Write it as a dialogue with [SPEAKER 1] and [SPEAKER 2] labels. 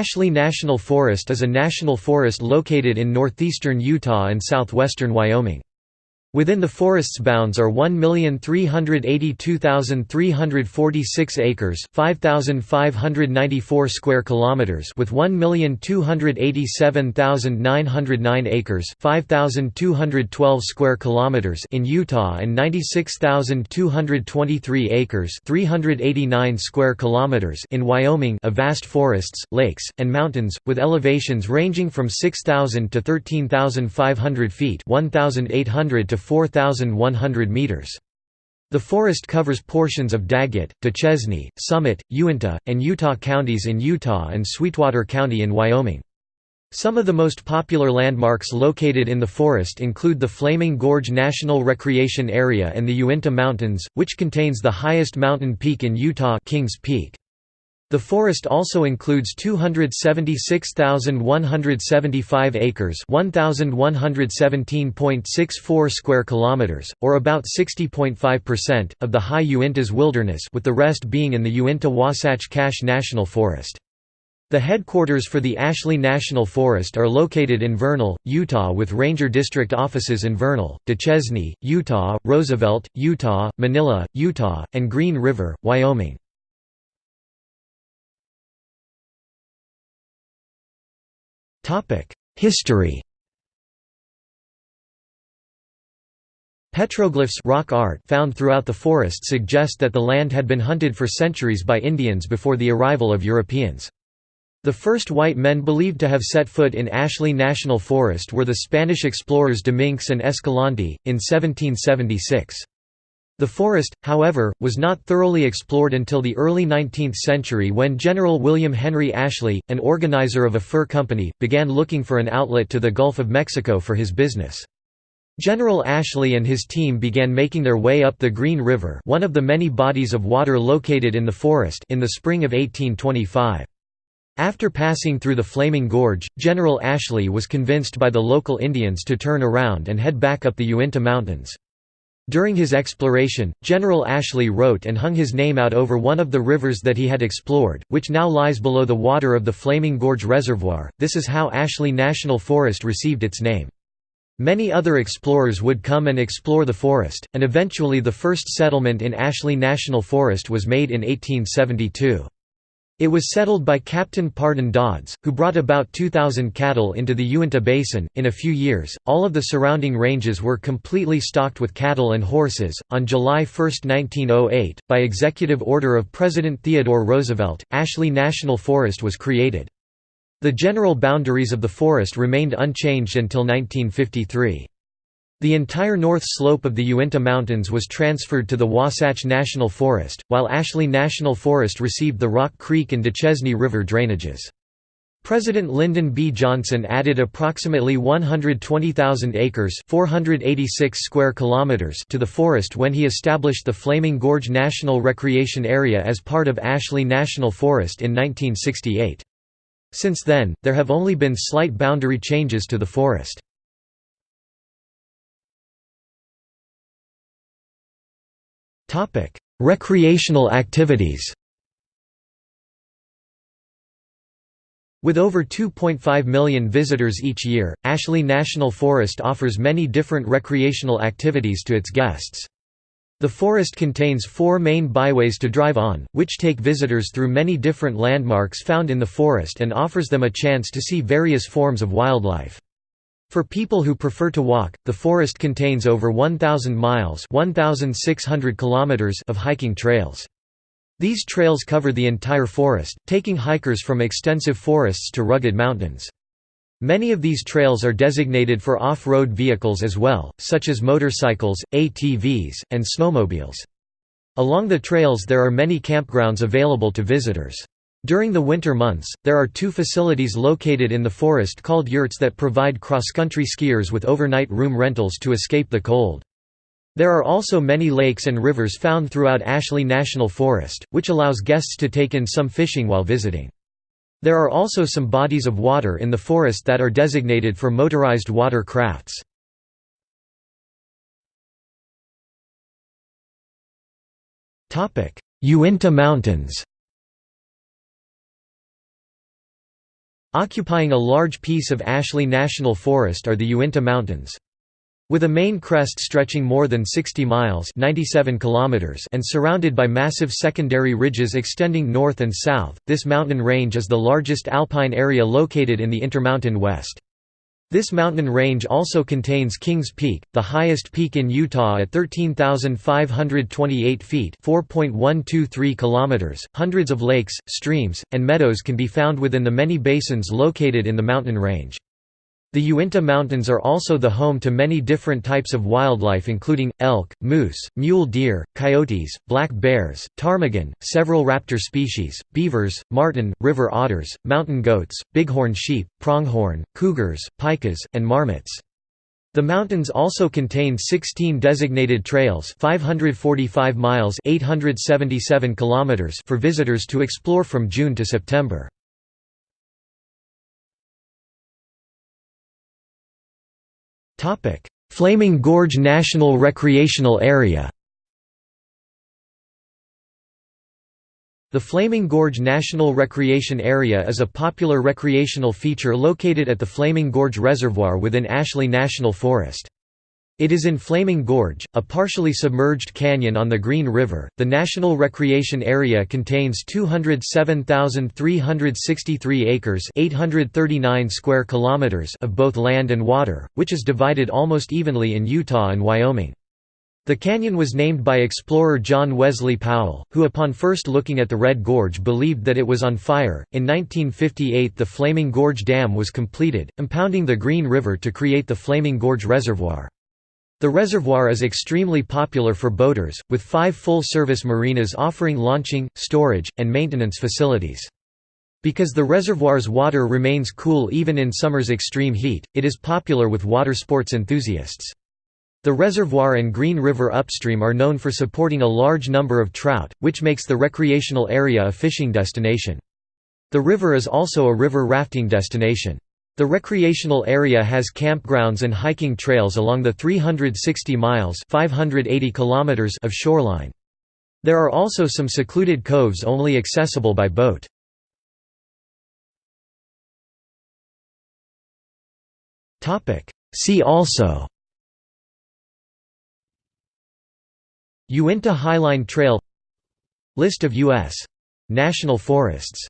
[SPEAKER 1] Ashley National Forest is a national forest located in northeastern Utah and southwestern Wyoming. Within the forest's bounds are 1,382,346 acres, 5,594 square kilometers, with 1,287,909 acres, 5,212 square kilometers in Utah and 96,223 acres, 389 square kilometers in Wyoming, of vast forests, lakes, and mountains with elevations ranging from 6,000 to 13,500 feet, 1,800 to 4,100 meters. The forest covers portions of Daggett, Duchesne, Summit, Uintah, and Utah counties in Utah and Sweetwater County in Wyoming. Some of the most popular landmarks located in the forest include the Flaming Gorge National Recreation Area and the Uinta Mountains, which contains the highest mountain peak in Utah Kings Peak. The forest also includes 276,175 acres, 1117.64 square kilometers, or about 60.5% of the High Uintas Wilderness, with the rest being in the Uinta-Wasatch Cache National Forest. The headquarters for the Ashley National Forest are located in Vernal, Utah with ranger district offices in Vernal, Duchesne, Utah, Roosevelt, Utah, Manila, Utah, and Green River, Wyoming. History Petroglyphs rock art found throughout the forest suggest that the land had been hunted for centuries by Indians before the arrival of Europeans. The first white men believed to have set foot in Ashley National Forest were the Spanish explorers Dominguez and Escalante, in 1776. The forest, however, was not thoroughly explored until the early 19th century when General William Henry Ashley, an organizer of a fur company, began looking for an outlet to the Gulf of Mexico for his business. General Ashley and his team began making their way up the Green River one of the many bodies of water located in the forest in the spring of 1825. After passing through the Flaming Gorge, General Ashley was convinced by the local Indians to turn around and head back up the Uinta Mountains. During his exploration, General Ashley wrote and hung his name out over one of the rivers that he had explored, which now lies below the water of the Flaming Gorge Reservoir. This is how Ashley National Forest received its name. Many other explorers would come and explore the forest, and eventually the first settlement in Ashley National Forest was made in 1872. It was settled by Captain Pardon Dodds, who brought about 2,000 cattle into the Uinta Basin. In a few years, all of the surrounding ranges were completely stocked with cattle and horses. On July 1, 1908, by executive order of President Theodore Roosevelt, Ashley National Forest was created. The general boundaries of the forest remained unchanged until 1953. The entire north slope of the Uinta Mountains was transferred to the Wasatch National Forest, while Ashley National Forest received the Rock Creek and Duchesne River drainages. President Lyndon B. Johnson added approximately 120,000 acres 486 square kilometers to the forest when he established the Flaming Gorge National Recreation Area as part of Ashley National Forest in 1968. Since then, there have only been slight boundary changes to the forest. Topic: Recreational activities. With over 2.5 million visitors each year, Ashley National Forest offers many different recreational activities to its guests. The forest contains four main byways to drive on, which take visitors through many different landmarks found in the forest and offers them a chance to see various forms of wildlife. For people who prefer to walk, the forest contains over 1,000 miles 1,600 kilometers of hiking trails. These trails cover the entire forest, taking hikers from extensive forests to rugged mountains. Many of these trails are designated for off-road vehicles as well, such as motorcycles, ATVs, and snowmobiles. Along the trails there are many campgrounds available to visitors. During the winter months, there are two facilities located in the forest called yurts that provide cross-country skiers with overnight room rentals to escape the cold. There are also many lakes and rivers found throughout Ashley National Forest, which allows guests to take in some fishing while visiting. There are also some bodies of water in the forest that are designated for motorized water crafts. Uinta Mountains Occupying a large piece of Ashley National Forest are the Uinta Mountains. With a main crest stretching more than 60 miles 97 kilometers and surrounded by massive secondary ridges extending north and south, this mountain range is the largest alpine area located in the Intermountain West. This mountain range also contains Kings Peak, the highest peak in Utah at 13,528 feet (4.123 kilometers). Hundreds of lakes, streams, and meadows can be found within the many basins located in the mountain range. The Uinta Mountains are also the home to many different types of wildlife including, elk, moose, mule deer, coyotes, black bears, ptarmigan, several raptor species, beavers, marten, river otters, mountain goats, bighorn sheep, pronghorn, cougars, pikas, and marmots. The mountains also contain 16 designated trails 545 miles 877 kilometers for visitors to explore from June to September. Flaming Gorge National Recreational Area The Flaming Gorge National Recreation Area is a popular recreational feature located at the Flaming Gorge Reservoir within Ashley National Forest. It is in Flaming Gorge, a partially submerged canyon on the Green River. The National Recreation Area contains 207,363 acres (839 square kilometers) of both land and water, which is divided almost evenly in Utah and Wyoming. The canyon was named by explorer John Wesley Powell, who upon first looking at the Red Gorge believed that it was on fire. In 1958, the Flaming Gorge Dam was completed, impounding the Green River to create the Flaming Gorge Reservoir. The reservoir is extremely popular for boaters, with five full-service marinas offering launching, storage, and maintenance facilities. Because the reservoir's water remains cool even in summer's extreme heat, it is popular with water sports enthusiasts. The reservoir and Green River upstream are known for supporting a large number of trout, which makes the recreational area a fishing destination. The river is also a river rafting destination. The recreational area has campgrounds and hiking trails along the 360 miles 580 kilometers of shoreline. There are also some secluded coves only accessible by boat. See also Uinta Highline Trail List of U.S. national forests